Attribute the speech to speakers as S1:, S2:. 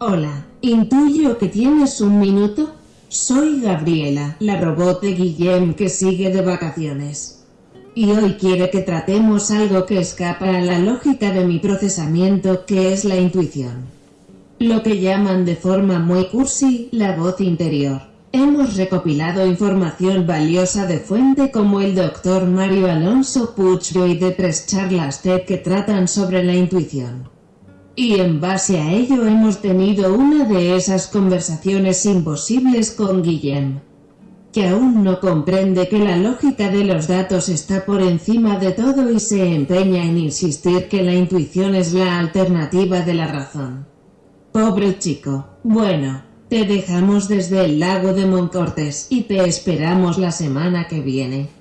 S1: Hola, intuyo que tienes un minuto. Soy Gabriela, la robot de Guillem que sigue de vacaciones. Y hoy quiere que tratemos algo que escapa a la lógica de mi procesamiento, que es la intuición. Lo que llaman de forma muy cursi, la voz interior. Hemos recopilado información valiosa de fuente como el Dr. Mario Alonso Puccio y de tres charlas TED que tratan sobre la intuición. Y en base a ello hemos tenido una de esas conversaciones imposibles con Guillem. Que aún no comprende que la lógica de los datos está por encima de todo y se empeña en insistir que la intuición es la alternativa de la razón. Pobre chico. Bueno, te dejamos desde el lago de Moncortes y te esperamos la semana que viene.